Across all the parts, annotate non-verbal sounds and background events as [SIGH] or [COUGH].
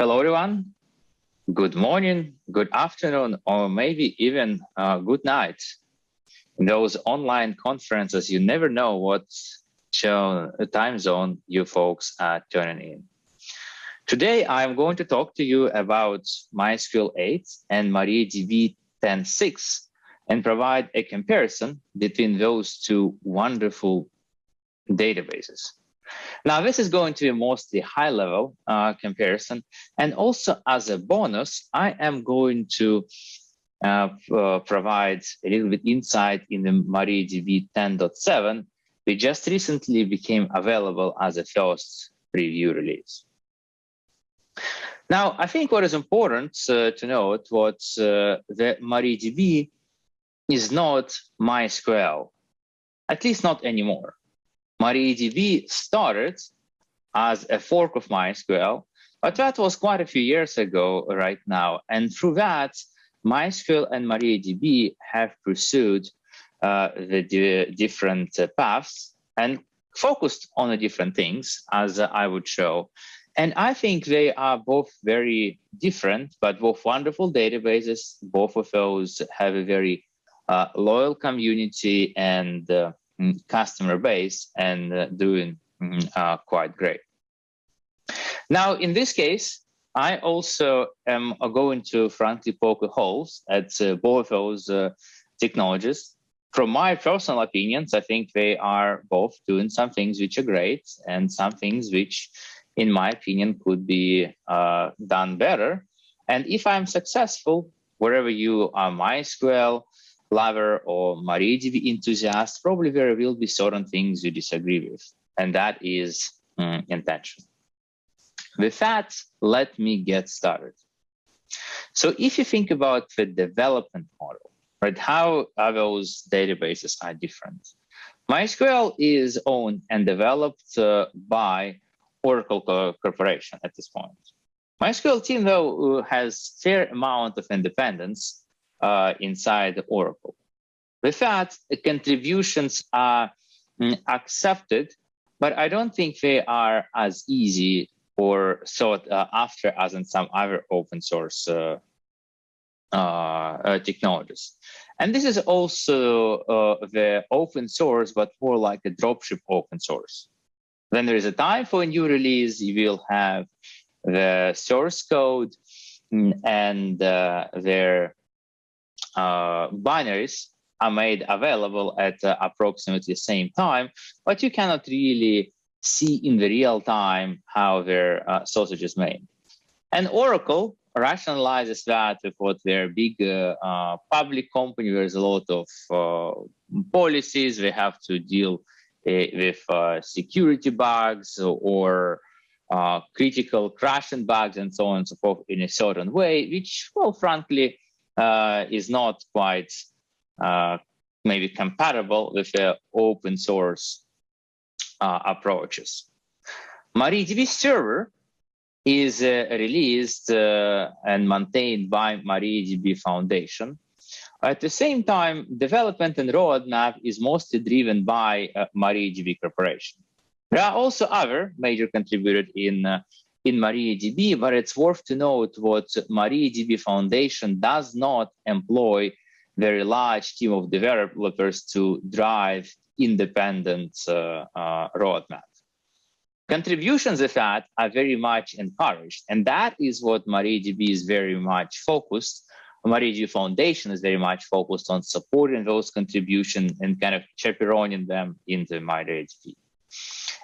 Hello, everyone. Good morning, good afternoon, or maybe even uh, good night. In those online conferences, you never know what show, time zone you folks are tuning in. Today, I'm going to talk to you about MySQL 8 and MariaDB 10.6 and provide a comparison between those two wonderful databases. Now, this is going to be mostly high level uh, comparison. And also as a bonus, I am going to uh, uh, provide a little bit insight in the MariaDB 10.7, which just recently became available as a first preview release. Now, I think what is important uh, to note was uh, that MariaDB is not MySQL, at least not anymore. MariaDB started as a fork of MySQL, but that was quite a few years ago right now. And through that, MySQL and MariaDB have pursued uh, the different uh, paths and focused on the different things, as uh, I would show. And I think they are both very different, but both wonderful databases. Both of those have a very uh, loyal community and uh, customer base and uh, doing mm, uh, quite great. Now, in this case, I also am going to frankly poke holes at uh, both those uh, technologies. From my personal opinions, I think they are both doing some things which are great and some things which, in my opinion, could be uh, done better. And if I'm successful, wherever you are MySQL, lover or MariaDB enthusiast, probably there will be certain things you disagree with, and that is um, intentional. With that, let me get started. So if you think about the development model, right, how are those databases are different? MySQL is owned and developed uh, by Oracle Corporation at this point. MySQL team, though, has fair amount of independence uh, inside Oracle. With that, contributions are mm, accepted, but I don't think they are as easy or sought uh, after as in some other open source uh, uh, uh technologies. And this is also uh, the open source, but more like a dropship open source. When there is a time for a new release, you will have the source code mm, and their binaries are made available at uh, approximately the same time, but you cannot really see in the real time how their uh, sausage is made. And Oracle rationalizes that with what their big uh, uh, public company, there's a lot of uh, policies, they have to deal with security bugs or critical crashing bugs and so on and so forth in a certain way, which, well, frankly, uh, is not quite uh, maybe compatible with the open source uh, approaches. MariaDB server is uh, released uh, and maintained by MariaDB Foundation. At the same time, development and roadmap is mostly driven by uh, MariaDB Corporation. There are also other major contributors in in MariaDB, but it's worth to note what MariaDB Foundation does not employ very large team of developers to drive independent uh, uh, roadmap. Contributions of that are very much encouraged, and that is what MariaDB is very much focused. MariaDB Foundation is very much focused on supporting those contributions and kind of chaperoning them into MariaDB.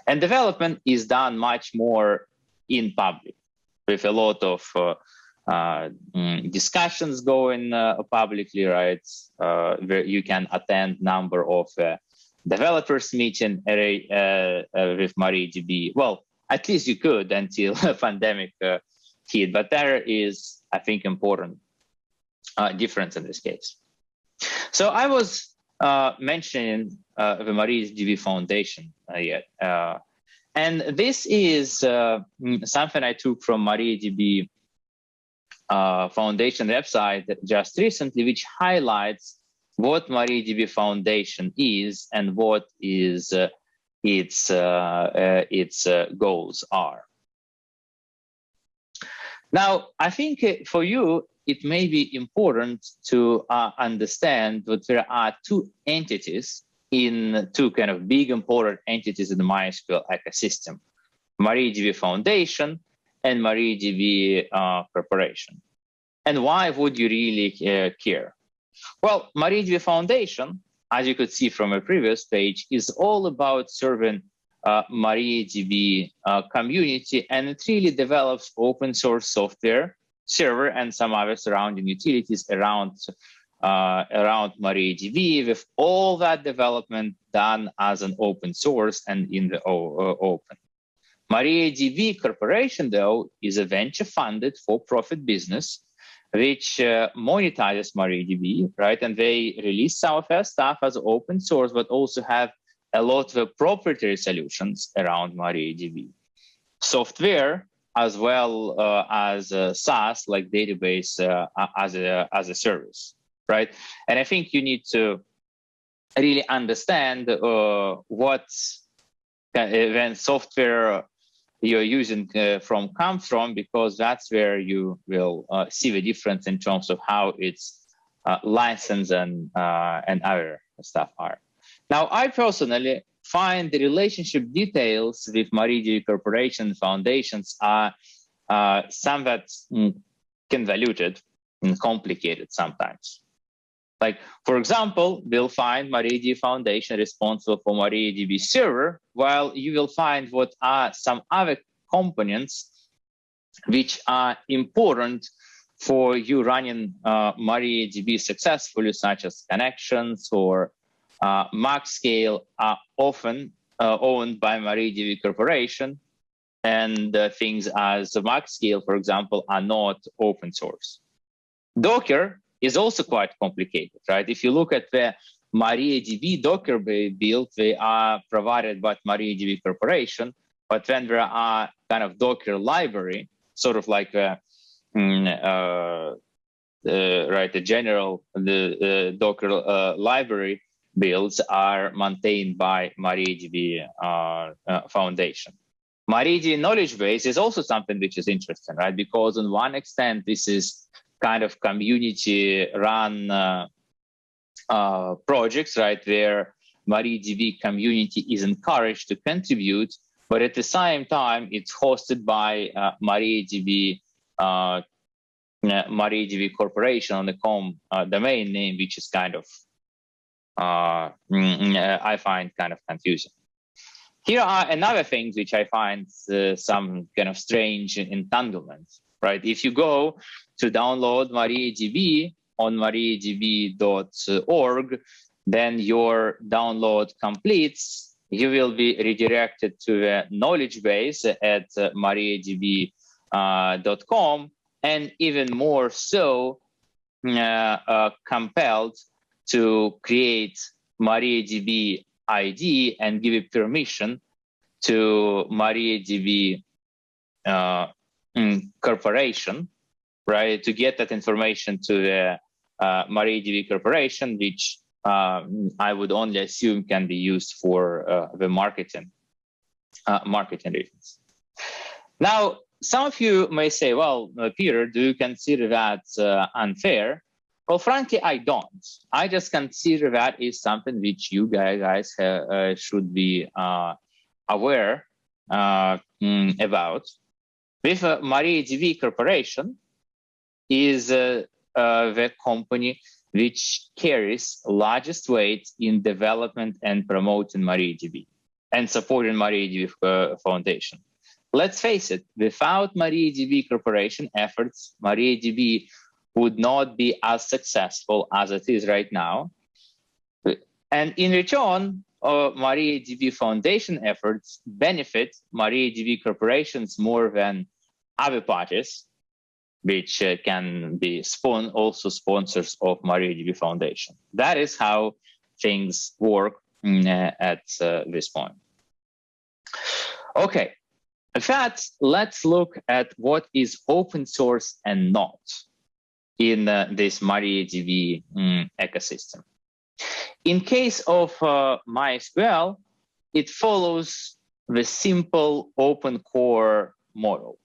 And development is done much more in public with a lot of uh, uh, mm, discussions going uh, publicly, right? Uh, where you can attend number of developers meeting uh, with MariaDB. Well, at least you could until [LAUGHS] pandemic hit, but there is, I think, important difference in this case. So I was mentioning the MariaDB Foundation yet. And this is uh, mm, something I took from MariaDB uh, Foundation website just recently, which highlights what MariaDB Foundation is and what is uh, its uh, uh, its uh, goals are. Now, I think for you, it may be important to understand that there are two entities in two kind of big important entities in the MySQL ecosystem, MariaDB Foundation and MariaDB uh, Corporation. And why would you really uh, care? Well, MariaDB Foundation, as you could see from a previous page, is all about serving uh, MariaDB uh, community, and it really develops open source software server and some other surrounding utilities around uh, around MariaDB with all that development done as an open source and in the uh, open. MariaDB Corporation, though, is a venture-funded for-profit business which uh, monetizes MariaDB, right? And they release some of their stuff as open source, but also have a lot of proprietary solutions around MariaDB. Software as well uh, as uh, SaaS, like database uh, as a as a service, right? And I think you need to really understand uh, what uh, when software you're using uh, from comes from, because that's where you will see the difference in terms of how it's licensed and and other stuff are. Now, I personally find the relationship details with MariaDB Corporation foundations are uh, somewhat mm, convoluted and complicated sometimes. Like, for example, we'll find MariaDB Foundation responsible for MariaDB server, while you will find what are some other components which are important for you running uh, MariaDB successfully, such as connections or uh, MaxScale are often uh, owned by MariaDB Corporation, and uh, things as MaxScale, for example, are not open source. Docker is also quite complicated, right? If you look at the MariaDB Docker build, they are provided by MariaDB Corporation, but then there are kind of Docker library, sort of like a, mm, uh, uh, right, the general the uh, Docker uh, library builds are maintained by MariaDB uh, uh, Foundation. MariaDB knowledge base is also something which is interesting, right? Because on one extent, this is kind of community run uh, uh, projects, right? Where MariaDB community is encouraged to contribute, but at the same time, it's hosted by uh, MariaDB uh, MariaDB Corporation on the com uh, domain name, which is kind of uh, mm, uh, I find kind of confusing. Here are another things which I find uh, some kind of strange entanglements, right? If you go to download MariaDB on mariadb.org, then your download completes, you will be redirected to the knowledge base at uh, mariadb.com, and even more so, uh, uh, compelled to create MariaDB ID and give it permission to MariaDB uh, mm, corporation, right? To get that information to the uh, MariaDB corporation, which uh, I would only assume can be used for uh, the marketing, uh, marketing reasons. Now, some of you may say, well, uh, Peter, do you consider that uh, unfair? Well, frankly, I don't. I just consider that is something which you guys should be aware mm, about. With uh, MariaDB Corporation is uh, uh, the company which carries largest weight in development and promoting MariaDB and supporting MariaDB uh, Foundation. Let's face it, without MariaDB Corporation efforts, MariaDB would not be as successful as it is right now. And in return, uh, MariaDB Foundation efforts benefit MariaDB corporations more than other parties, which uh, can be spawn also sponsors of MariaDB Foundation. That is how things work mm, uh, at uh, this point. Okay, in fact, let's look at what is open source and not in uh, this MariaDB um, ecosystem. In case of uh, MySQL, it follows the simple open core model.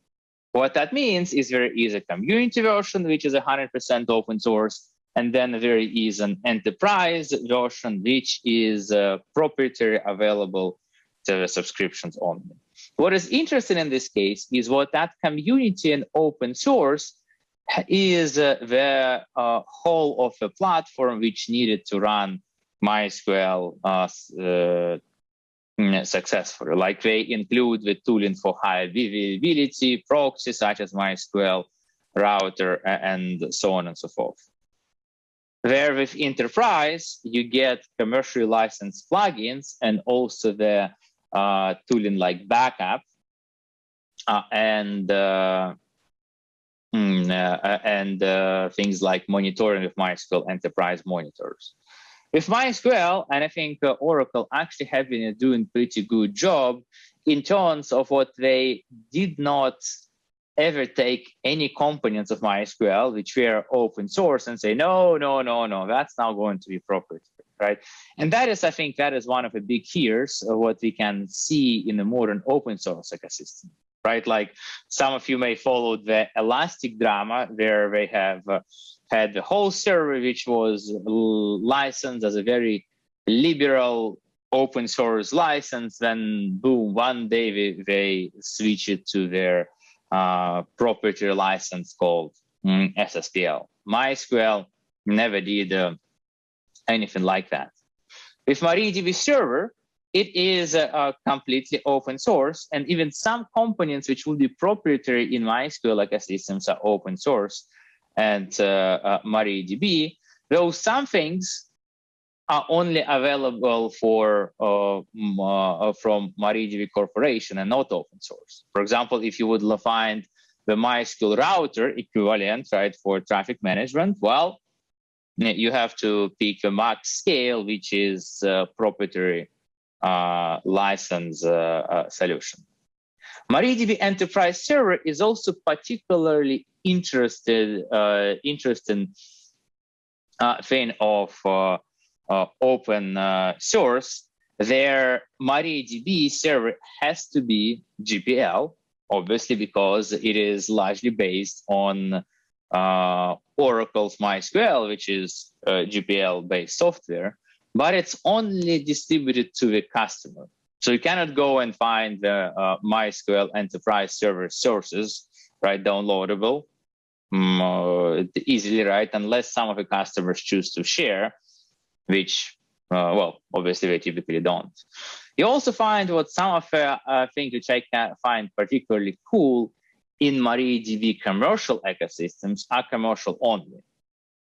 What that means is there is a community version, which is 100% open source, and then there is an enterprise version, which is uh, proprietary available to subscriptions only. What is interesting in this case is what that community and open source is uh, the uh, whole of a platform which needed to run MySQL uh, uh Mm, successfully. Like they include the tooling for high availability, proxy such as MySQL, router, and so on and so forth. Where with enterprise, you get commercially licensed plugins and also the uh, tooling like backup uh, and uh, mm, uh and uh, things like monitoring with MySQL enterprise monitors. With MySQL, and I think uh, Oracle actually have been doing pretty good job in terms of what they did not ever take any components of MySQL, which were open source and say, no, no, no, no, that's not going to be proprietary, right? And that is, I think that is one of the big fears of what we can see in the modern open source ecosystem, right? Like some of you may follow the Elastic drama where they have uh, had the whole server, which was licensed as a very liberal open source license. Then boom, one day they, they switch it to their uh, proprietary license called mm, SSPL. MySQL never did uh, anything like that. With MariaDB server, it is uh, completely open source and even some components which will be proprietary in MySQL ecosystems are open source and uh, uh, MariaDB, though some things are only available for uh, uh, from MariaDB Corporation and not open source. For example, if you would find the MySQL router equivalent, right, for traffic management, well, you have to pick a max scale, which is a proprietary uh, license uh, uh, solution. MariaDB Enterprise Server is also particularly interested uh, interesting uh, thing of uh, uh open uh, source, their MariaDB server has to be GPL, obviously because it is largely based on uh, Oracle's MySQL, which is GPL-based software, but it's only distributed to the customer. So you cannot go and find the MySQL enterprise server sources right, downloadable um, uh, easily, right, unless some of the customers choose to share, which, uh, well, obviously they typically don't. You also find what some of the uh, things which I can find particularly cool in MariaDB commercial ecosystems are commercial only.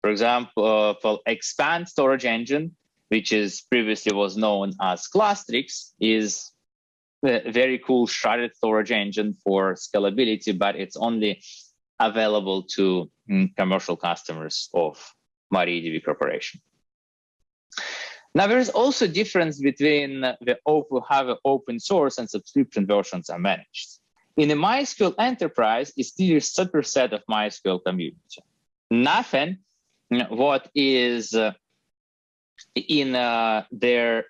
For example, uh, for Xpand storage engine, which is previously was known as Clustrix, is a very cool sharded storage engine for scalability, but it's only available to mm, commercial customers of MariaDB Corporation. Now, there is also a difference between the open, how the open source and subscription versions are managed. In the MySQL Enterprise, it's still a superset of MySQL community. Nothing what is uh, in uh, their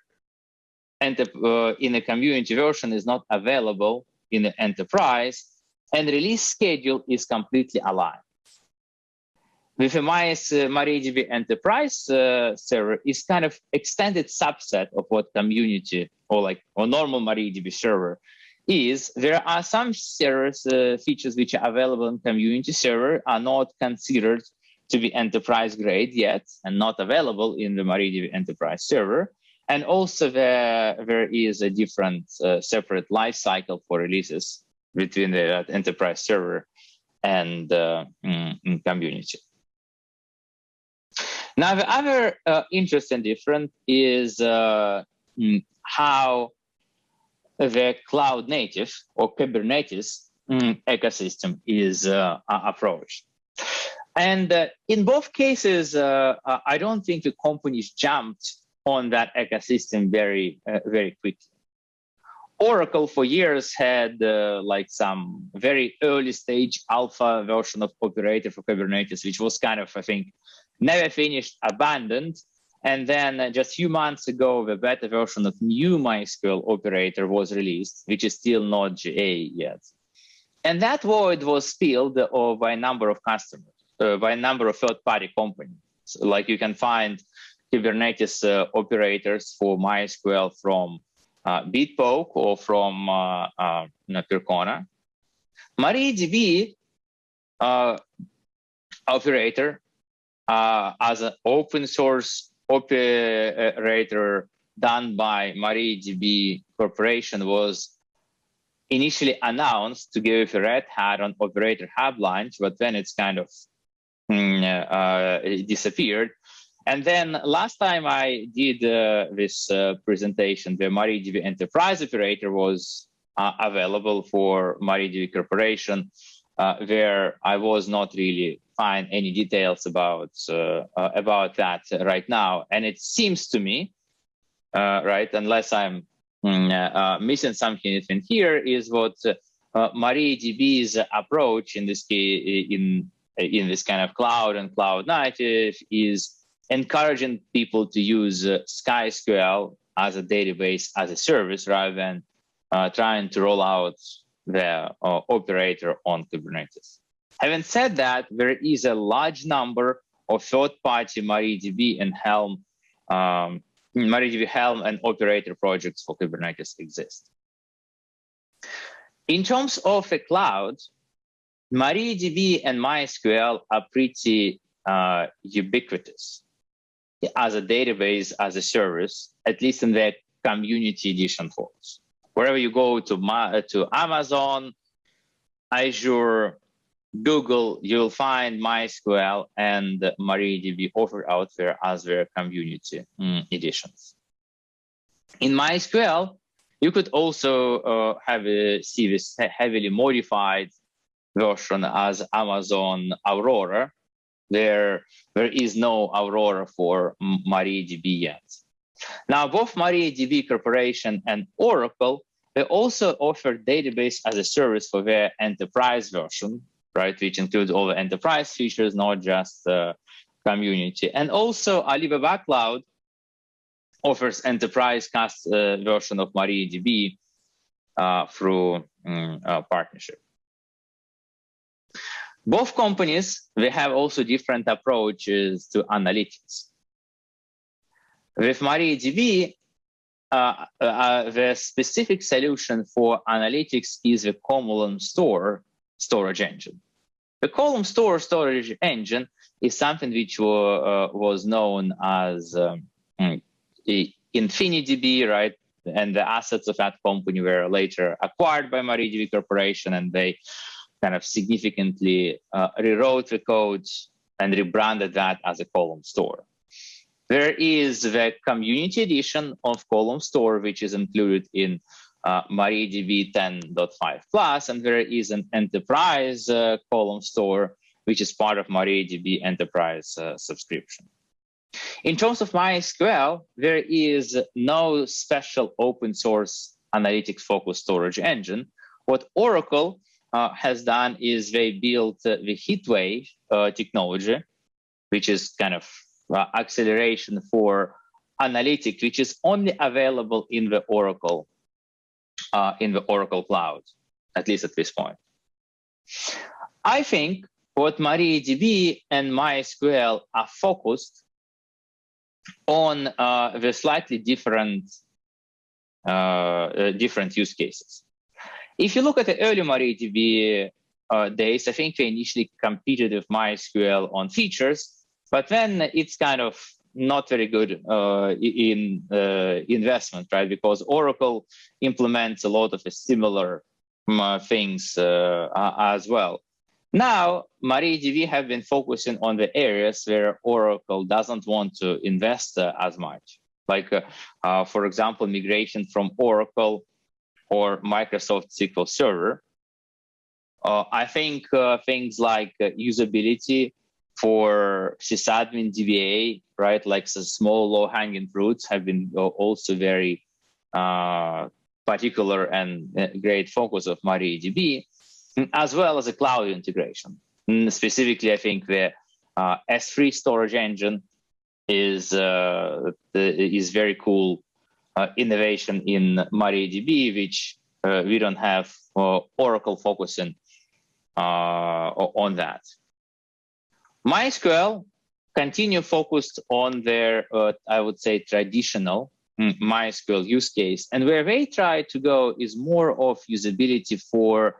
uh, in the community version is not available in the enterprise, and release schedule is completely aligned. With a MyS, uh, MariaDB Enterprise uh, server is kind of extended subset of what community or like or normal MariaDB server is. There are some servers uh, features which are available in community server are not considered to be enterprise grade yet and not available in the MariaDB Enterprise server. And also there, there is a different uh, separate life cycle for releases between the enterprise server and uh, mm, community. Now, the other uh, interesting difference is uh, mm, how the cloud native or Kubernetes mm, ecosystem is uh, approached. And uh, in both cases, uh, I don't think the companies jumped on that ecosystem very, uh, very quickly. Oracle for years had uh, like some very early stage alpha version of operator for Kubernetes, which was kind of, I think, never finished, abandoned. And then uh, just a few months ago, the beta version of new MySQL operator was released, which is still not GA yet. And that void was filled uh, by a number of customers, uh, by a number of third-party companies. Like you can find Kubernetes uh, operators for MySQL from uh, Bitpoke or from uh, uh. MariaDB operator as an open source operator done by MariaDB Corporation was initially announced to give Red Hat on Operator Hub launch, but then it's kind of uh, disappeared. And then last time I did uh, this uh, presentation, the MariaDB Enterprise Operator was uh, available for MariaDB Corporation, uh, where I was not really find any details about uh, about that right now. And it seems to me, right, unless I'm Mm, uh, uh, missing something in here is what uh, MariaDB's approach in this case, in in this kind of cloud and cloud native is encouraging people to use uh, SkySQL as a database as a service rather than uh, trying to roll out the uh, operator on Kubernetes. Having said that, there is a large number of third-party MariaDB and Helm um, MariaDB Helm and operator projects for Kubernetes exist. In terms of the cloud, MariaDB and MySQL are pretty uh, ubiquitous as a database, as a service, at least in their community edition forms. Wherever you go to, to Amazon, Azure, Google, you'll find MySQL and MariaDB offered out there as their community mm, editions. In MySQL, you could also uh, have a, see this heavily modified version as Amazon Aurora. There, there is no Aurora for MariaDB yet. Now, both MariaDB Corporation and Oracle, they also offer database as a service for their enterprise version, right? Which includes all the enterprise features, not just the community. And also Alibaba Cloud offers enterprise cast uh, version of MariaDB uh, through um, partnership. Both companies, they have also different approaches to analytics. With MariaDB, uh, uh, the specific solution for analytics is the column store storage engine. The column store storage engine is something which uh, was known as um, InfiniDB, right? And the assets of that company were later acquired by MariaDB Corporation, and they kind of significantly uh, rewrote the code and rebranded that as a column store. There is the community edition of column store, which is included in uh, MariaDB 10.5 Plus, and there is an enterprise uh, column store, which is part of MariaDB enterprise uh, subscription. In terms of MySQL, there is no special open source analytics focused storage engine. What Oracle has done is they built uh, the HeatWave uh, technology, which is kind of uh, acceleration for analytics, which is only available in the Oracle uh, in the Oracle Cloud, at least at this point. I think what MariaDB and MySQL are focused on uh, the slightly different uh, uh, different use cases. If you look at the early MariaDB uh, days, I think they initially competed with MySQL on features, but then it's kind of not very good uh, in uh, investment, right? Because Oracle implements a lot of similar um, things uh, as well. Now, MariaDB have been focusing on the areas where Oracle doesn't want to invest uh, as much. Like, for example, migration from Oracle or Microsoft SQL Server. I think things like usability for sysadmin DBA, right? Like the small low hanging fruits have been also very uh, particular and uh, great focus of MariaDB, as well as a cloud integration. Specifically, I think the uh, S3 storage engine is uh, is very cool uh, innovation in MariaDB, which uh, we don't have Oracle focusing uh, on that. MySQL continue focused on their, uh, I would say, traditional mm, MySQL use case. And where they try to go is more of usability for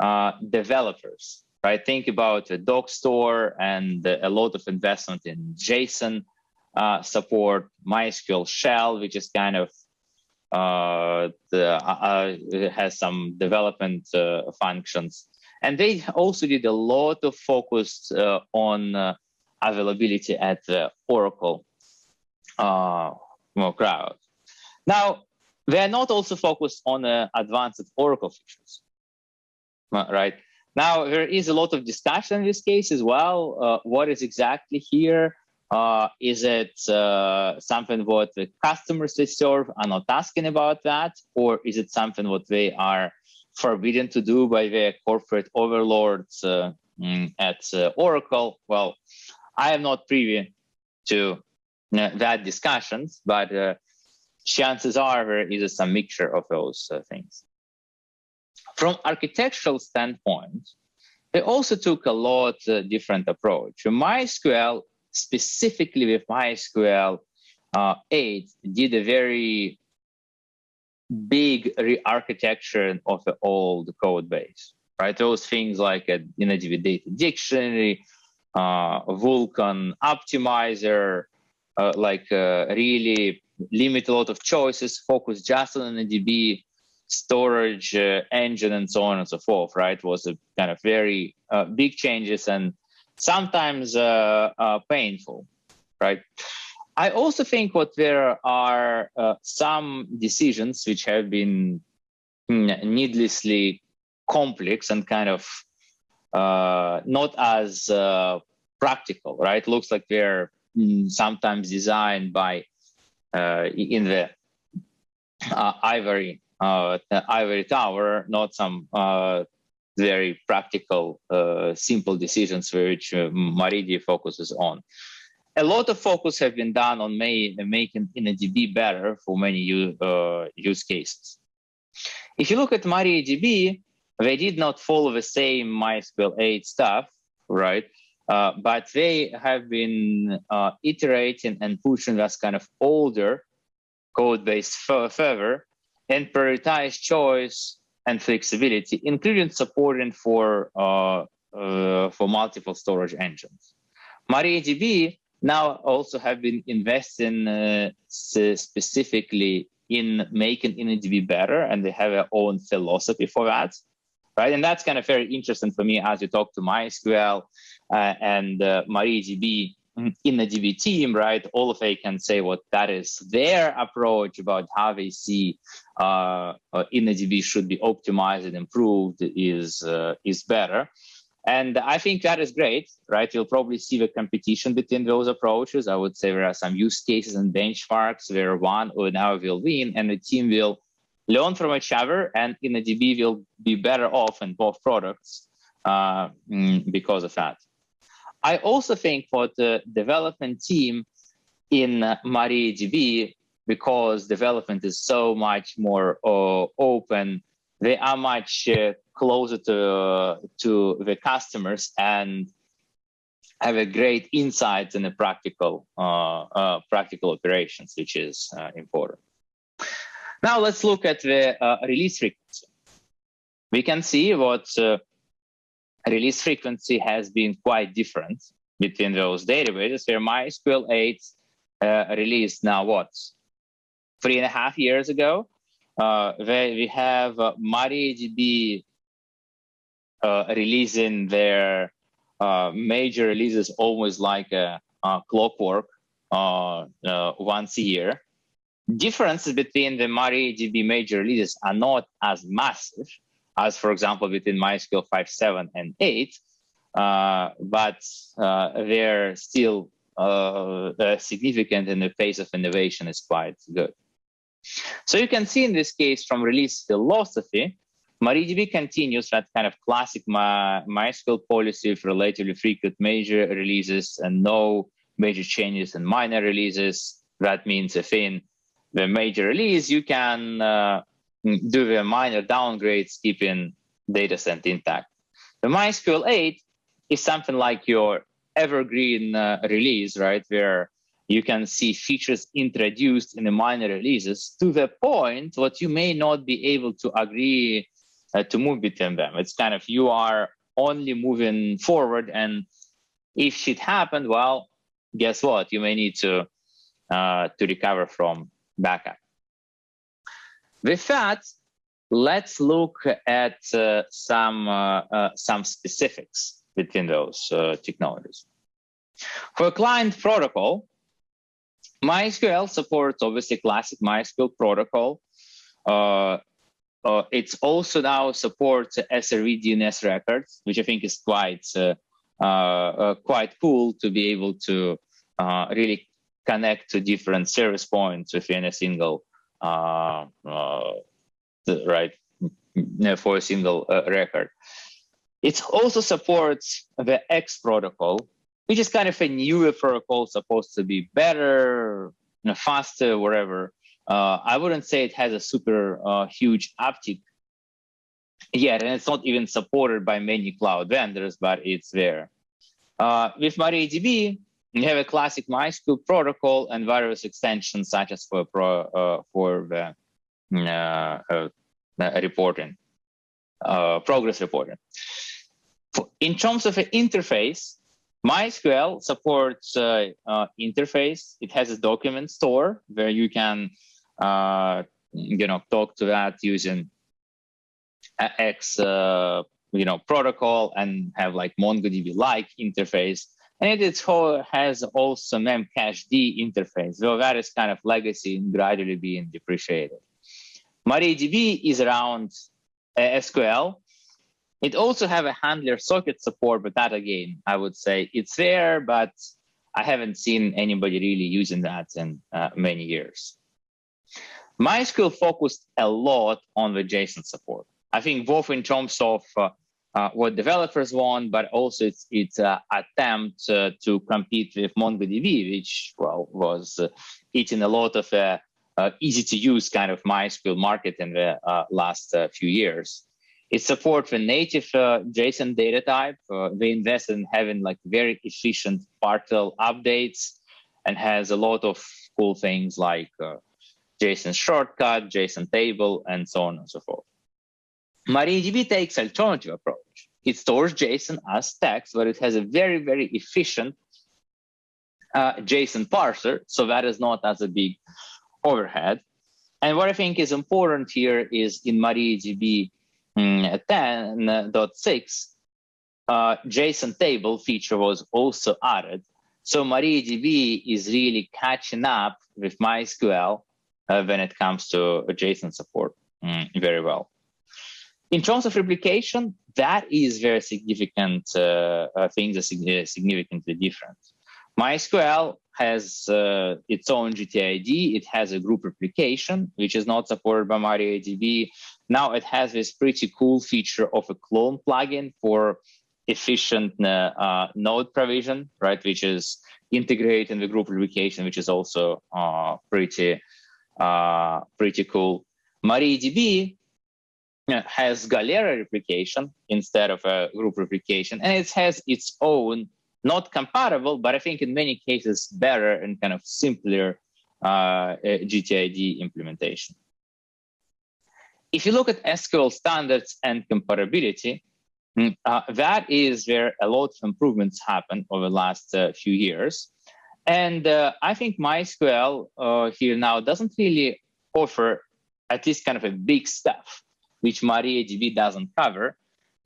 uh, developers, right? Think about the doc store and a lot of investment in JSON uh, support, MySQL shell, which is kind of uh, the, uh, uh has some development uh, functions. And they also did a lot of focus uh, on availability at the Oracle Cloud. Now, they are not also focused on advanced Oracle features, right? Now, there is a lot of discussion in this case as well. what is exactly here? Uh, is it uh, something what the customers they serve are not asking about that, or is it something what they are forbidden to do by their corporate overlords uh, mm, at uh, Oracle? Well, I am not privy to uh, that discussions, but uh, chances are there is some mixture of those things. From architectural standpoint, they also took a lot different approach. MySQL specifically with MySQL uh, 8 did a very big re-architecture of the old code base, right? Those things like a InnoDB data dictionary, uh, Vulkan optimizer, uh, like uh, really limit a lot of choices, focus just on InnoDB storage uh, engine and so on and so forth, right? Was a kind of very uh, big changes and sometimes uh, uh, painful, right? I also think what there are uh, some decisions which have been mm, needlessly complex and kind of uh, not as uh, practical, right? Looks like they're mm, sometimes designed by uh, in the ivory ivory tower, not some very practical, uh, simple decisions which uh, MariaDB focuses on. A lot of focus have been done on may, making InnoDB better for many uh, use cases. If you look at MariaDB, they did not follow the same MySQL 8 stuff, right? Uh, but they have been uh, iterating and pushing this kind of older code base further and prioritize choice and flexibility, including supporting for uh, uh, for multiple storage engines. MariaDB now also have been investing uh, specifically in making InnoDB better, and they have their own philosophy for that, right? And that's kind of very interesting for me as you talk to MySQL uh, and uh, InnoDB team, right? All of they can say what that is their approach about how they see uh, uh, InnoDB should be optimized and improved is uh, is better. And I think that is great, right? You'll probably see the competition between those approaches. I would say there are some use cases and benchmarks where one or another will win and the team will learn from each other and InnoDB will be better off in both products uh, mm, because of that. I also think for the development team in uh, MariaDB, because development is so much more uh, open, they are much uh, closer to, uh, to the customers and have a great insight in the practical, uh, practical operations, which is important. Now let's look at the release frequency. We can see what release frequency has been quite different between those databases where MySQL 8 uh, released now what? Three and a half years ago, uh, where we have uh, MariaDB uh, releasing their uh, major releases almost like a, a clockwork uh, uh, once a year. Differences between the MariaDB major releases are not as massive, as for example between MySQL 5.7 and 8, uh, but uh, they're still uh, uh, significant and the pace of innovation is quite good. So you can see in this case from release philosophy, MariaDB continues that kind of classic My, MySQL policy of relatively frequent major releases and no major changes and minor releases. That means if in the major release, you can uh, do the minor downgrades, keeping data set intact. The MySQL 8 is something like your evergreen uh, release, right? Where you can see features introduced in the minor releases to the point what you may not be able to agree uh, to move between them. It's kind of you are only moving forward and if shit happened, well, guess what? You may need to uh, to recover from backup. With that, let's look at uh, some uh, uh some specifics between those uh, technologies. For client protocol, MySQL supports obviously classic MySQL protocol. Uh, uh, it's also now supports SRV DNS records, which I think is quite quite cool to be able to really connect to different service points within a single uh, right for a single record. It also supports the X protocol, which is kind of a newer protocol supposed to be better, you know, faster, whatever. Uh, I wouldn't say it has a super uh, huge uptick yet, and it's not even supported by many cloud vendors, but it's there. Uh, with MariaDB, you have a classic MySQL protocol and various extensions such as for pro, uh, for the uh, uh, reporting, progress reporting. In terms of an interface, MySQL supports interface. It has a document store where you can uh, you know, talk to that using X, uh, you know, protocol and have like MongoDB-like interface. And it has also memcached interface, though that is kind of legacy and gradually being depreciated. MariaDB is around uh, SQL. It also have a handler socket support, but that again, I would say it's there, but I haven't seen anybody really using that in uh, many years. MySQL focused a lot on the JSON support. I think both in terms of uh, uh, what developers want, but also its its uh, attempt uh, to compete with MongoDB, which well was uh, eating a lot of uh, easy to use kind of MySQL market in the last few years. It supports the native JSON data type. they invested in having like very efficient partial updates and has a lot of cool things like JSON shortcut, JSON table, and so on and so forth. MariaDB takes alternative approach. It stores JSON as text, but it has a very, very efficient uh, JSON parser, so that is not as a big overhead. And what I think is important here is in MariaDB mm, 10.6, uh, JSON table feature was also added. So MariaDB is really catching up with MySQL uh, when it comes to JSON support mm, very well. In terms of replication, that is very significant uh, uh, things are significantly different. MySQL has uh, its own GTID. It has a group replication, which is not supported by MariaDB. Now it has this pretty cool feature of a clone plugin for efficient uh, uh, node provision, right? Which is integrated in the group replication, which is also uh, pretty uh, pretty cool. MariaDB has Galera replication instead of a group replication, and it has its own, not comparable, but I think in many cases better and kind of simpler uh, GTID implementation. If you look at SQL standards and comparability, mm, uh, that is where a lot of improvements happen over the last uh, few years. And uh, I think MySQL uh, here now doesn't really offer at least kind of a big stuff, which MariaDB doesn't cover.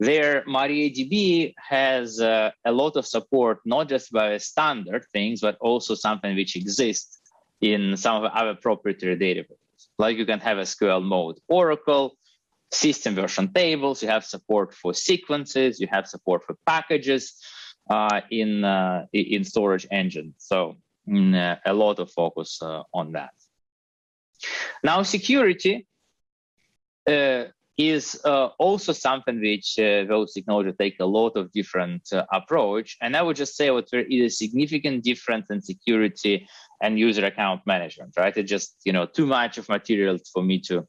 There, MariaDB has uh, a lot of support, not just by standard things, but also something which exists in some of other proprietary databases. Like you can have a SQL mode Oracle, system version tables, you have support for sequences, you have support for packages, uh, in uh, in storage engine. So mm, uh, a lot of focus on that. Now security is uh, also something which uh, those technologies take a lot of different uh, approach. And I would just say what there is a significant difference in security and user account management, right? It's just, you know, too much of material for me to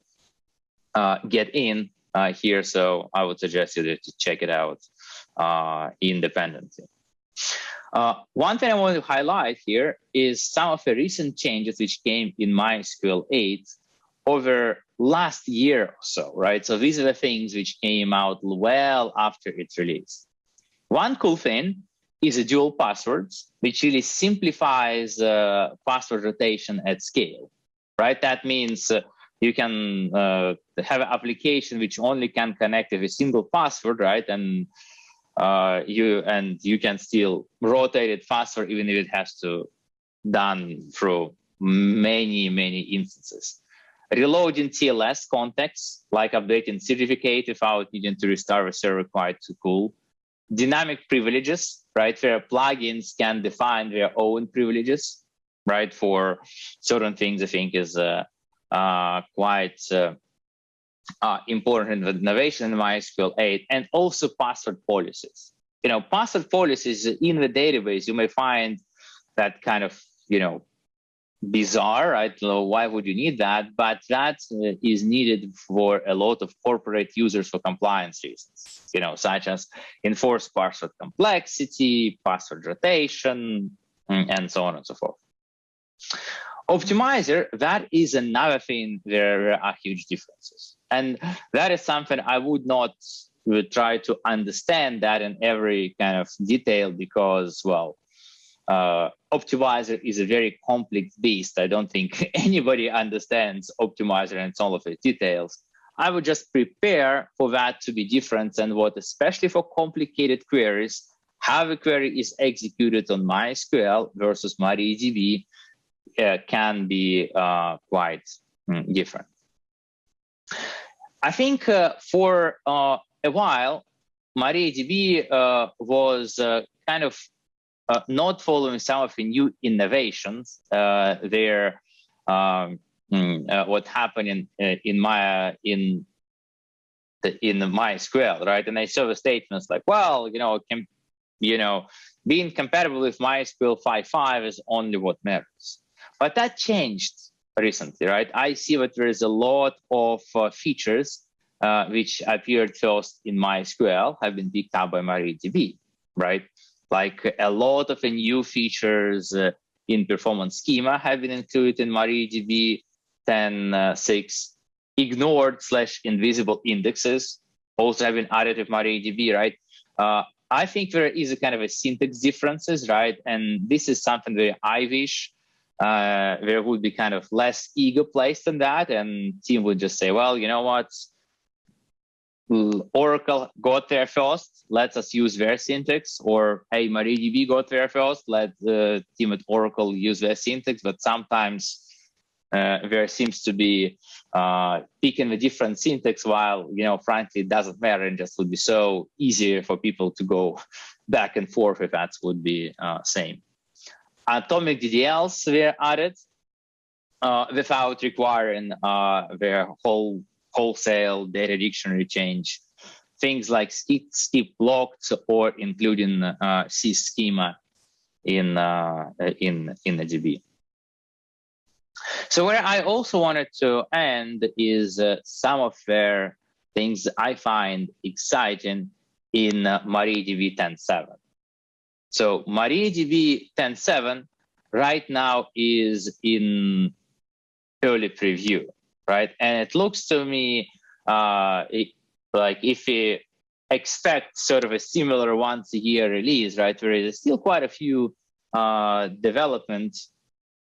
get in here. So I would suggest you to check it out uh, independently. Uh, one thing I want to highlight here is some of the recent changes which came in MySQL 8 over last year or so, right? So these are the things which came out well after its release. One cool thing is a dual passwords, which really simplifies uh, password rotation at scale, right? That means uh, you can uh, have an application which only can connect with a single password, right? And uh, you and you can still rotate it faster, even if it has to done through many many instances. Reloading TLS contexts, like updating certificate without needing to restart the server, quite too cool. Dynamic privileges, right, where plugins can define their own privileges, right, for certain things. I think is uh, uh, quite uh, uh, important innovation in MySQL 8, and also password policies. You know, password policies in the database, you may find that kind of, you know, bizarre, right? Why would you need that? But that uh, is needed for a lot of corporate users for compliance reasons, you know, such as enforced password complexity, password rotation, mm, and so on and so forth. Optimizer, that is another thing where there are huge differences. And that is something I would not would try to understand that in every kind of detail because, well, uh, optimizer is a very complex beast. I don't think [LAUGHS] anybody understands optimizer and all of its details. I would just prepare for that to be different and what, especially for complicated queries, how a query is executed on MySQL versus MariaDB uh, can be uh, quite mm, different. I think uh, for uh, a while, MariaDB uh, was uh, kind of not following some of the new innovations there. Um, mm, what happened in in my in the, in the MySQL, right? And I saw the statements like, well, you know, can, you know, being compatible with MySQL 5.5 is only what matters. But that changed recently, right? I see that there is a lot of uh, features uh, which appeared first in MySQL have been picked up by MariaDB, right? Like a lot of new features uh, in performance schema have been included in MariaDB 10.6. Ignored slash invisible indexes also have been added with MariaDB, right? Uh, I think there is a kind of a syntax differences, right? And this is something that I wish uh, there would be kind of less ego placed in that, and team would just say, well, you know what, Oracle got there first, let us use their syntax, or hey, MariaDB got there first, let the team at Oracle use their syntax, but sometimes uh, there seems to be uh, picking a different syntax while, you know, frankly, it doesn't matter and just would be so easier for people to go [LAUGHS] back and forth if that would be uh, same. Atomic DDLs were added uh, without requiring uh, their whole wholesale data dictionary change. Things like skip, skip locked or including uh, sys schema in uh, in in the DB. So where I also wanted to end is uh, some of their things I find exciting in uh, MariaDB 10.7. So MariaDB 10.7 right now is in early preview, right? And it looks to me uh, it, like if you expect sort of a similar once a year release, right? where There is still quite a few uh, development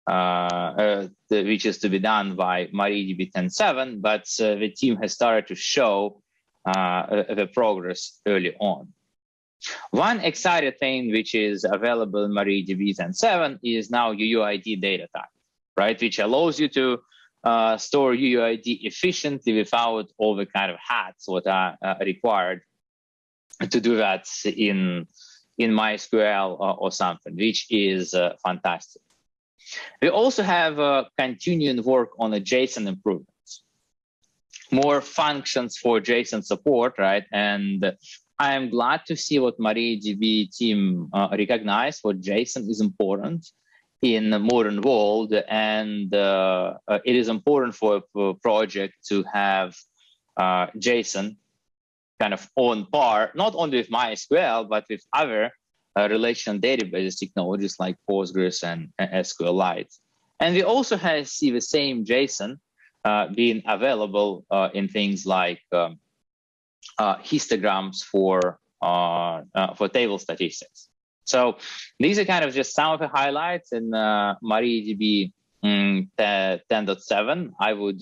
uh, uh, which is to be done by MariaDB 10.7, but uh, the team has started to show uh, the progress early on. One exciting thing which is available in MariaDB 10.7 is now UUID data type, right? Which allows you to uh, store UUID efficiently without all the kind of hats what are uh, required to do that in in MySQL or, or something, which is uh, fantastic. We also have uh, continuing work on the JSON improvements, more functions for JSON support, right? And I am glad to see what MariaDB team uh, recognized what JSON is important in the modern world and uh, uh, it is important for a project to have uh, JSON kind of on par, not only with MySQL, but with other uh, relational databases technologies like Postgres and, SQLite. And we also have see the same JSON uh, being available uh, in things like um, uh, histograms for for table statistics. So these are kind of just some of the highlights in MariaDB mm, 10.7. I would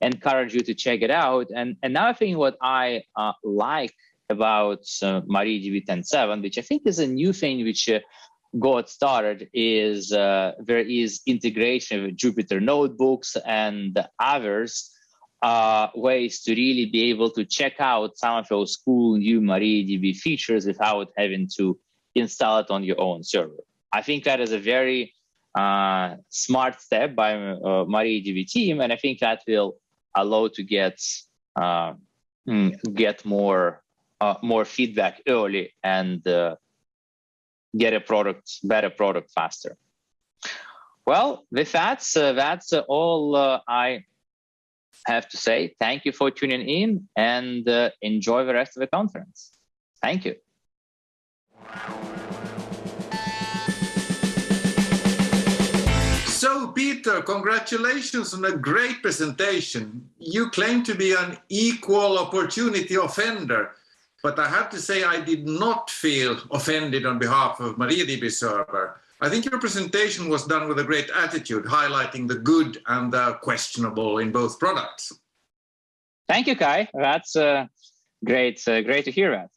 encourage you to check it out. And another thing what I like about uh, MariaDB 10.7, which I think is a new thing which uh, got started is uh, there is integration with Jupyter notebooks and others uh, ways to really be able to check out some of those cool new MariaDB features without having to install it on your own server. I think that is a very uh, smart step by uh, MariaDB team, and I think that will allow to get uh, mm, get more uh, more feedback early and uh, get a product, better product faster. Well, with that, uh, that's all I have to say. Thank you for tuning in and enjoy the rest of the conference. Thank you. So, Peter, congratulations on a great presentation. You claim to be an equal opportunity offender but I have to say I did not feel offended on behalf of MariaDB server. I think your presentation was done with a great attitude, highlighting the good and the questionable in both products. Thank you, Kaj. That's uh, great, uh, great to hear that.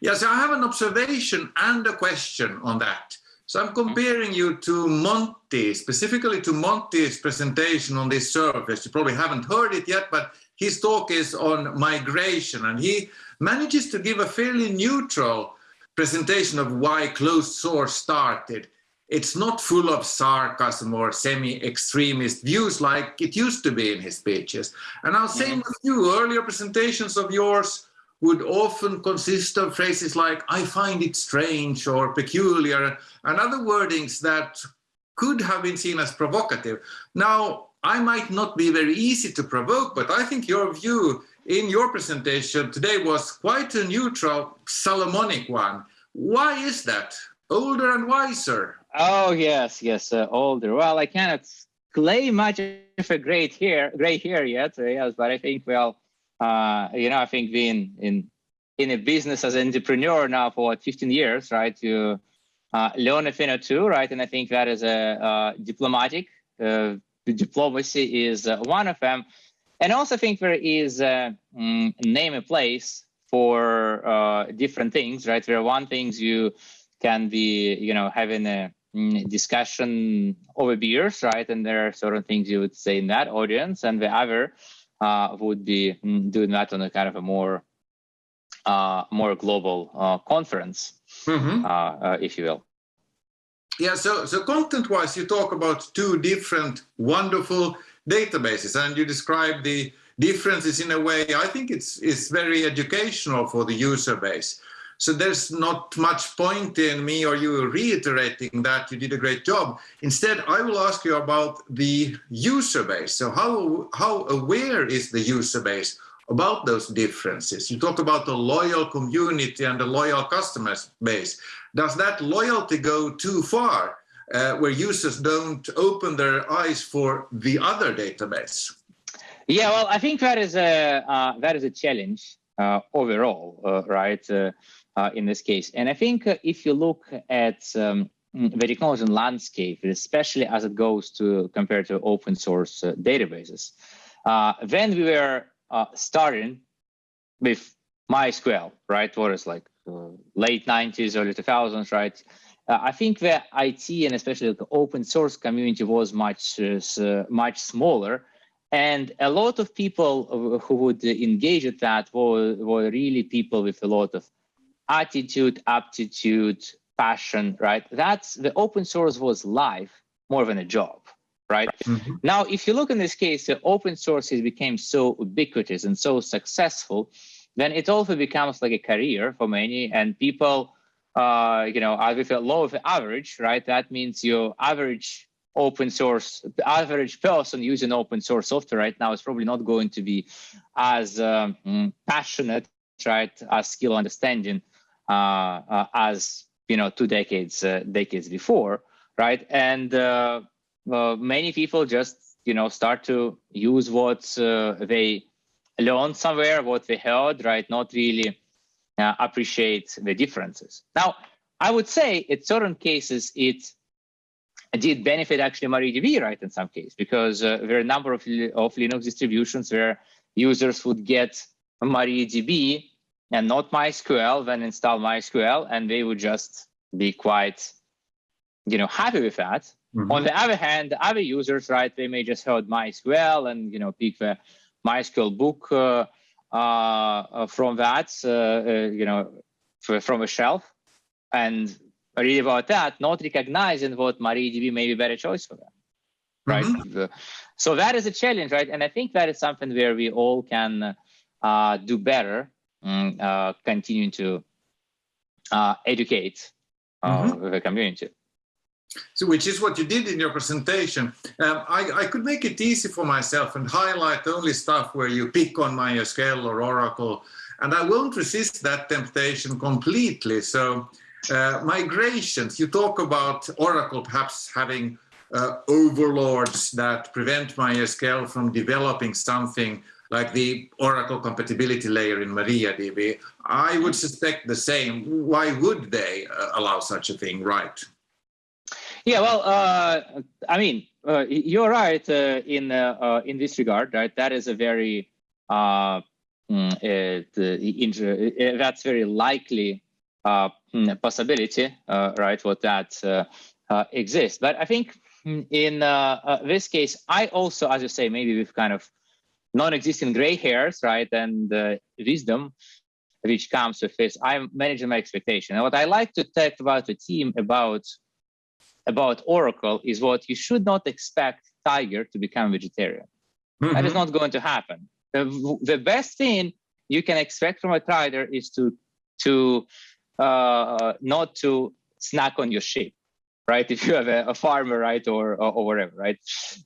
Yes, I have an observation and a question on that. So I'm comparing you to Monty, specifically to Monty's presentation on this Server Fest. You probably haven't heard it yet, but his talk is on migration and he manages to give a fairly neutral presentation of why closed source started. It's not full of sarcasm or semi-extremist views like it used to be in his speeches. And I'll say mm -hmm. with you, earlier presentations of yours would often consist of phrases like, I find it strange or peculiar, and other wordings that could have been seen as provocative. Now, I might not be very easy to provoke, but I think your view in your presentation today was quite a neutral Solomonic one. Why is that? Older and wiser. Oh, yes, yes, uh, older. Well, I cannot claim much of a great hair, gray hair yet, uh, yes, but I think, well, uh, you know, I think being in in a business as an entrepreneur now for what, 15 years, right, you uh, learn a thing or two, right? And I think that is a uh, diplomatic, uh, diplomacy is uh, one of them. And also think there is a mm, name a place for different things, right? There are one things you can be, you know, having a mm, discussion over beers, right? And there are certain things you would say in that audience, and the other uh, would be mm, doing that on a kind of a more uh, more global uh, conference, mm -hmm. if you will. Yeah, so, so content-wise, you talk about two different wonderful databases and you describe the differences in a way I think it's, it's very educational for the user base. So there's not much point in me or you reiterating that you did a great job. Instead, I will ask you about the user base. So how, how aware is the user base about those differences? You talk about the loyal community and the loyal customer base. Does that loyalty go too far? uh, where users don't open their eyes for the other database? Yeah, well, I think that is a uh, that is a challenge uh, overall, uh, right? Uh, uh, in this case, and I think if you look at um, the technology landscape, especially as it goes to compared to open source databases, when we were starting with MySQL, right? What is like late 90s, early 2000s, right? Uh, I think the IT and especially the open source community was much uh, much smaller, and a lot of people who would engage with that were, were really people with a lot of attitude, aptitude, passion. Right? That's the open source was life more than a job. Right mm -hmm. now, if you look in this case, the open source has became so ubiquitous and so successful, then it also becomes like a career for many, and people uh, you know, with a low of average, right? That means your average open source, the average person using open source software right now is probably not going to be as um, passionate right, as skill understanding as you know two decades uh, decades before, right? And uh, uh, many people just you know start to use what they learned somewhere, what they heard, right? Not really appreciate the differences. Now, I would say in certain cases it did benefit actually MariaDB, right, in some case, because uh, there are a number of, of Linux distributions where users would get MariaDB and not MySQL, then install MySQL, and they would just be quite, you know, happy with that. Mm -hmm. On the other hand, other users, right, they may just heard MySQL and, you know, pick the MySQL book uh, uh, from that, uh, uh, you know, from a shelf and read about that, not recognizing what MariaDB may be a better choice for them, right? Mm -hmm. So that is a challenge, right? And I think that is something where we all can uh, do better, um, uh, continuing to uh, educate mm -hmm. the community. So, which is what you did in your presentation. Um, I, I, could make it easy for myself and highlight only stuff where you pick on MySQL or Oracle, and I won't resist that temptation completely. So uh, migrations, you talk about Oracle perhaps having uh, overlords that prevent MySQL from developing something like the Oracle compatibility layer in MariaDB. I would suspect the same. Why would they uh, allow such a thing, right? Yeah, well, uh, I mean, uh, you're right uh, in in this regard, right? That is a very mm, that's very likely uh, hmm, possibility, uh, right, what that uh, exists. But I think hmm, in this case, I also, as you say, maybe we've kind of non-existing gray hairs, right, and wisdom, which comes with this, I'm managing my expectation. And what I like to talk about the team about about Oracle is what you should not expect Tiger to become vegetarian. Mm -hmm. That is mm-hmm. not going to happen. The, the best thing you can expect from a trader is to to uh, not to snack on your sheep, right? If you have a, a farmer, right, or, or, or whatever, right?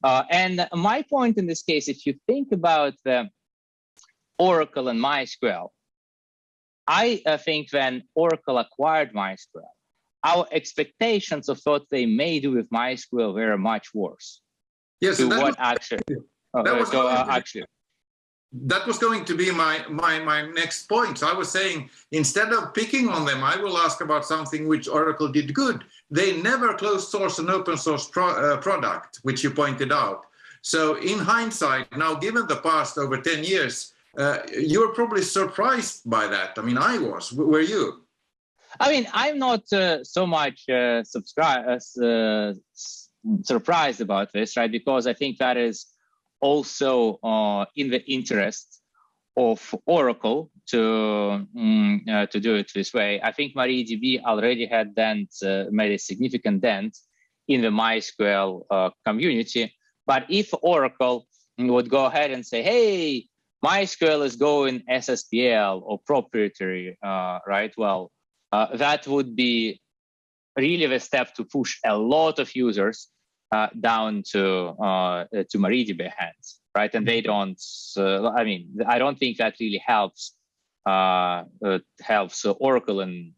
Uh, and my point in this case, if you think about the Oracle and MySQL, I uh, think when Oracle acquired MySQL, our expectations of what they may do with MySQL were much worse. Yes, to what was, actually, [LAUGHS] that was so, uh, actually that was going to be my, my, my next point. So I was saying, instead of picking on them, I will ask about something which Oracle did good. They never closed source an open source pro, uh, product, which you pointed out. So in hindsight, now given the past over 10 years, uh, you're probably surprised by that. I mean, I was, were you? I mean, I'm not uh, so much uh, uh, surprised about this, right? Because I think that is also uh, in the interest of Oracle to um, uh, to do it this way. I think MariaDB already had dent, uh, made a significant dent in the MySQL uh, community. But if Oracle would go ahead and say, "Hey, MySQL is going SSPL or proprietary," uh, right? Well, uh, that would be really the step to push a lot of users uh, down to uh, to MariaDB hands, right? And they don't. Uh, I mean, I don't think that really helps uh, uh, helps Oracle in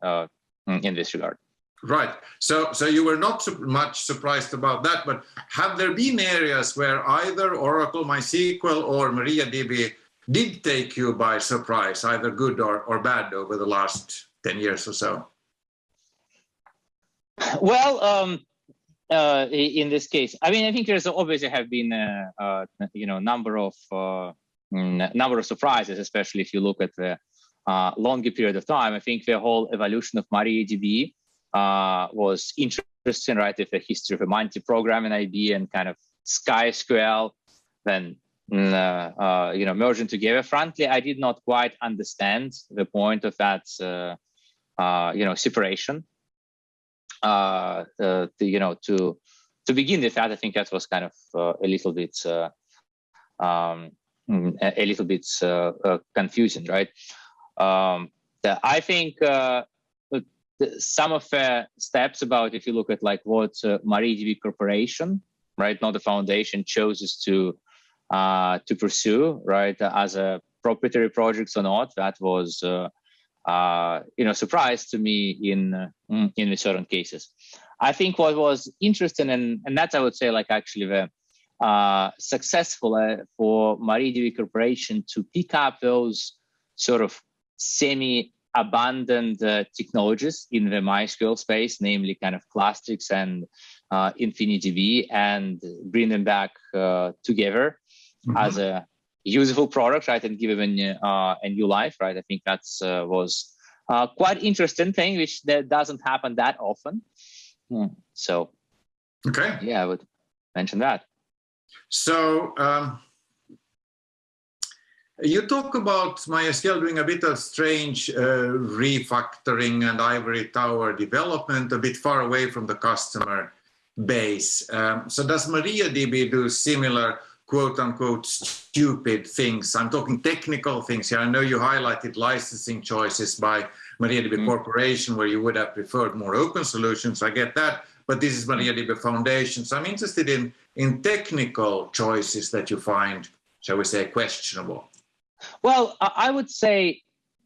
in this regard. Right. So, so you were not su much surprised about that, but have there been areas where either Oracle, MySQL, or MariaDB did take you by surprise, either good or, or bad, over the last 10 years or so? Well, um, uh, in this case. I mean, I think there's obviously have been a, a you know number of uh, number of surprises, especially if you look at the uh, longer period of time. I think the whole evolution of MariaDB uh, was interesting, right? With the history of a Monty Program AB and kind of SkySQL, then mm, uh, uh, you know merging together. Frankly, I did not quite understand the point of that you know separation uh, uh, to, you know, to to begin with that, I think that was kind of uh, a little bit uh, um, a, little bit uh, uh, confusing, right? Um, the, I think some of the steps about if you look at like what MariaDB Corporation, right, not the foundation, chooses to to pursue, right, as a proprietary projects or not. That was, uh, you know, surprise to me in uh, in certain cases. I think what was interesting, and and that's I would say like actually the uh, successful uh, for MariaDB Corporation to pick up those sort of semi-abandoned uh, technologies in the MySQL space, namely kind of Clustrix and uh, InfiniDB, and bring them back uh, together mm -hmm. as a useful product, right, and give them uh, a new life, right? I think that's was quite interesting thing, which that doesn't happen that often. Hmm. So, okay, yeah, I would mention that. So um, you talk about MySQL doing a bit of strange uh, refactoring and ivory tower development a bit far away from the customer base. Um, so does MariaDB do similar quote unquote stupid things? I'm talking technical things here. I know you highlighted licensing choices by MariaDB mm. Corporation where you would have preferred more open solutions. I get that, but this is MariaDB Foundation. So I'm interested in in technical choices that you find, shall we say, questionable? Well, I would say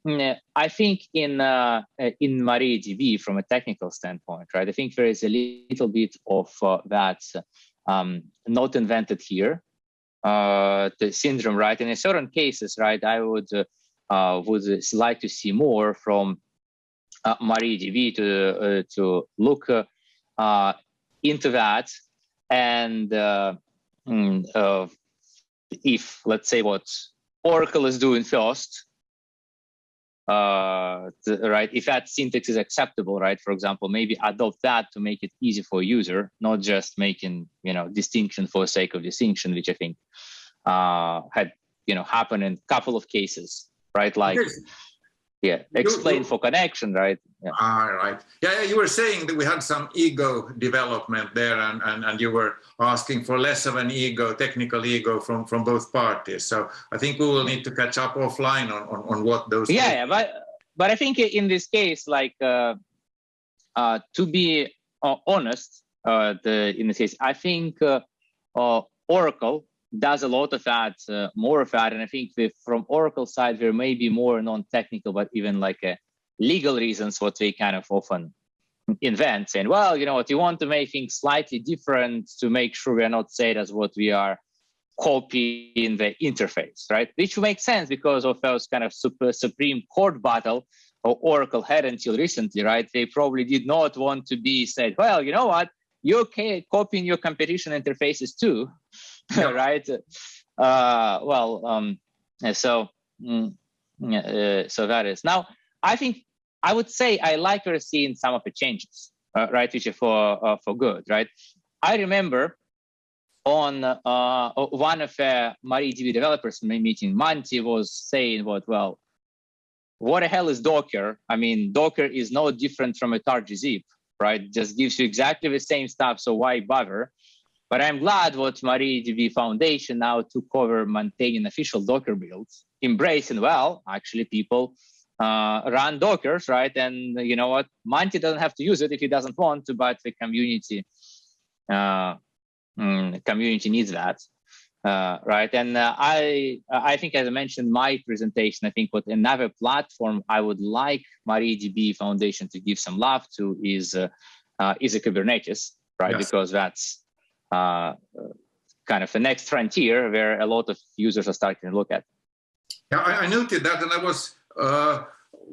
mm, I think in uh, in MariaDB from a technical standpoint, right? I think there is a little bit of uh, that um, not invented here, the syndrome, right? And in certain cases, right, I would uh, would like to see more from uh, MariaDB to uh, to look uh, into that and uh, mm, uh, if let's say what Oracle is doing first, uh, right? If that syntax is acceptable, right? For example, maybe adopt that to make it easy for a user, not just making you know distinction for sake of distinction, which I think uh, had you know happened in a couple of cases, right? Like yeah explain you, for connection right? Yeah. all right. Yeah, yeah you were saying that we had some ego development there and, and and you were asking for less of an ego technical ego from from both parties. So i think we will need to catch up offline on on, on what those yeah, yeah but but i think in this case like uh uh to be uh, honest uh the in this case i think uh, uh oracle does a lot of that, uh, more of that. And I think with, from Oracle side, there may be more non-technical, but even like a legal reasons what they kind of often invent saying, well, you know what, you want to make things slightly different to make sure we're not said as what we are copying the interface, right? Which makes sense because of those kind of super Supreme Court battle or Oracle had until recently, right? They probably did not want to be said, well, you know what, you're copying your competition interfaces too. [LAUGHS] right? Uh, well, um, so mm, uh, so that is now. I think I would say I like to seeing some of the changes, uh, right, which are for uh, for good, right? I remember on uh, one of the MariaDB developers meeting, Monty was saying what, well, what the hell is Docker? I mean, Docker is no different from a targzip, right? Just gives you exactly the same stuff, so why bother? But I'm glad what MariaDB Foundation now took over maintaining official Docker builds, embracing well, actually people uh, run Dockers, right? And you know what? Monty doesn't have to use it if he doesn't want to, but the community uh, mm, community needs that, uh, right? And uh, I I think as I mentioned my presentation, I think what another platform I would like MariaDB Foundation to give some love to is uh, uh, is a Kubernetes, right? Yes. Because that's uh, kind of the next frontier where a lot of users are starting to look at. Yeah, I, I noted that, and I was uh,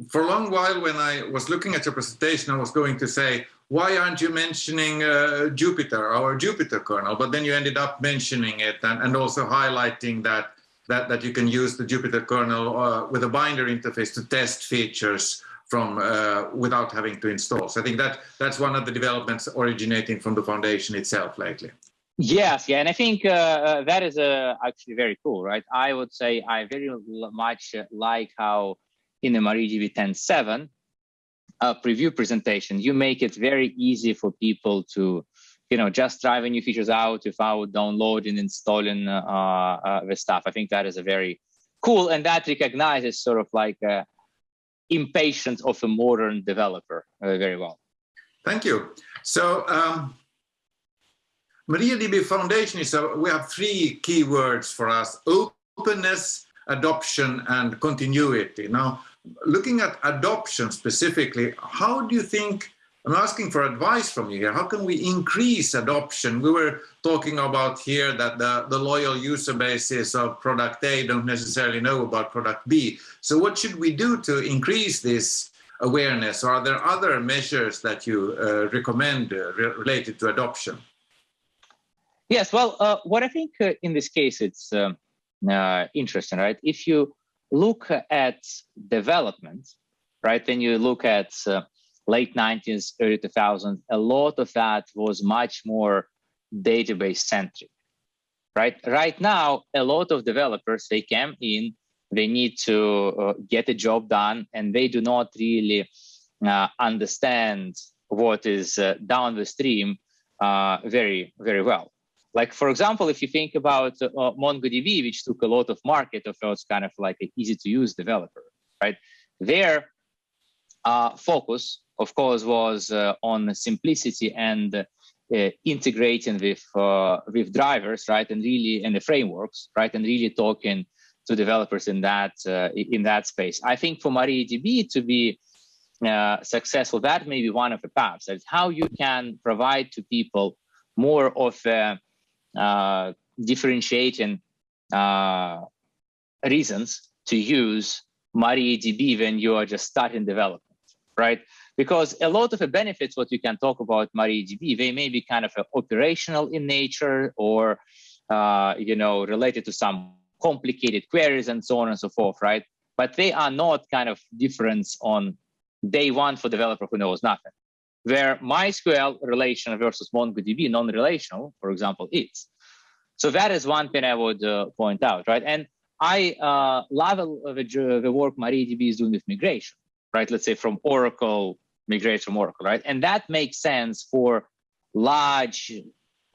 for a long while when I was looking at your presentation, I was going to say, why aren't you mentioning uh, Jupyter, our Jupyter kernel? But then you ended up mentioning it and, and also highlighting that, that, that you can use the Jupyter kernel uh, with a binder interface to test features from uh, without having to install. So I think that that's one of the developments originating from the foundation itself lately. Yes, yeah, and I think uh, uh, that is uh, actually very cool, right? I would say I very much like how in the MariaDB 10.7 uh, preview presentation, you make it very easy for people to, you know, just try new features out without downloading, installing uh, uh, the stuff. I think that is a very cool, and that recognizes sort of like a impatience of a modern developer very well. Thank you. So. Um MariaDB Foundation is, a, we have three keywords for us, openness, adoption and continuity. Now, looking at adoption specifically, how do you think, I'm asking for advice from you here, how can we increase adoption? We were talking about here that the, the loyal user bases of product A don't necessarily know about product B. So what should we do to increase this awareness? Or are there other measures that you uh, recommend uh, re related to adoption? Yes, well, uh, what I think uh, in this case, it's um, uh, interesting, right? If you look at development, right, then you look at uh, late 90s, early 2000s, a lot of that was much more database centric, right? Right now, a lot of developers, they come in, they need to uh, get a job done, and they do not really uh, understand what is down the stream very, very well like, for example, if you think about uh, MongoDB, which took a lot of market of those kind of like an easy to use developer, right? Their uh, focus, of course, was uh, on simplicity and uh, integrating with uh, with drivers, right, and really and the frameworks, right, and really talking to developers in that uh, in that space. I think for MariaDB to be successful, that may be one of the paths. That's how you can provide to people more of a uh, differentiating uh, reasons to use MariaDB when you are just starting development, right? Because a lot of the benefits, what you can talk about MariaDB, they may be kind of operational in nature or, uh, you know, related to some complicated queries and so on and so forth, right? But they are not kind of difference on day one for developer who knows nothing where MySQL relational versus MongoDB non-relational, for example, is. So that is one thing I would uh, point out, right? And I uh, love the, the work MariaDB is doing with migration, right? Let's say from Oracle, migrate from Oracle, right? And that makes sense for large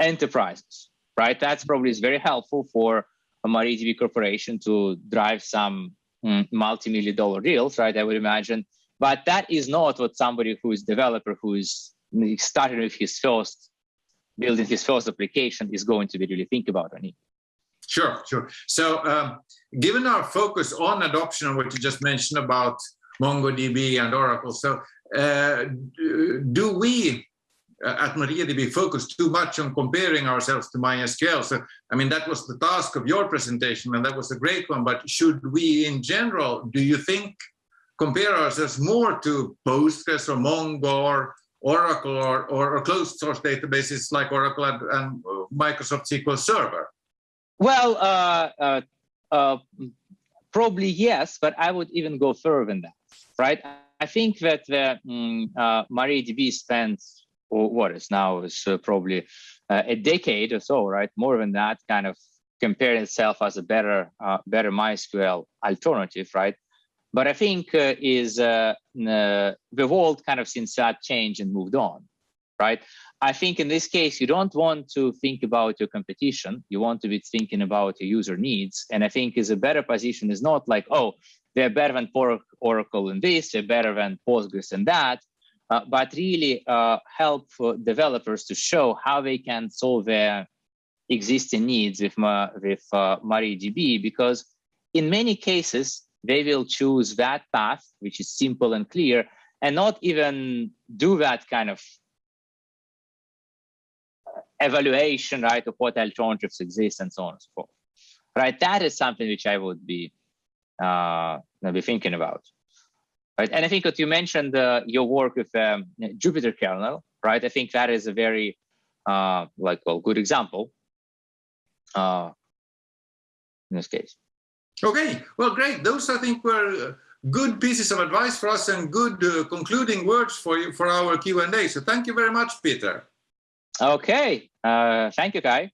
enterprises, right? That's probably is very helpful for a MariaDB corporation to drive some mm, multi-million dollar deals, right? I would imagine but that is not what somebody who is developer who is starting with his first building his first application is going to be really think about it. Sure, sure. So um, given our focus on adoption and what you just mentioned about MongoDB and Oracle, so uh, do we uh, at MariaDB focus too much on comparing ourselves to MySQL? So, I mean, that was the task of your presentation and that was a great one, but should we in general, do you think compare ourselves more to Postgres or Mongo or Oracle or, or, or closed source databases like Oracle and, and Microsoft SQL Server? Well, uh, uh, uh, probably yes, but I would even go further than that, right? I think that the um, uh, MariaDB spent, or what is now is uh, probably uh, a decade or so, right? More than that, kind of comparing itself as a better, uh, better MySQL alternative, right? But I think uh, is uh, the world kind of since that changed and moved on, right? I think in this case, you don't want to think about your competition. You want to be thinking about your user needs. And I think is a better position is not like, oh, they're better than Oracle in this, they're better than Postgres in that, uh, but really uh, help developers to show how they can solve their existing needs with, with uh, MariaDB, because in many cases, they will choose that path, which is simple and clear, and not even do that kind of evaluation, right, of what alternatives exist and so on and so forth. Right, that is something which I would be uh, be thinking about. Right, and I think what you mentioned, uh, your work with um, kernel, right? I think that is a very uh, like well good example uh, in this case. Okay, well, great. Those I think were good pieces of advice for us and good uh, concluding words for you for our Q&A. So thank you very much, Peter. Okay, uh, thank you, Kaj.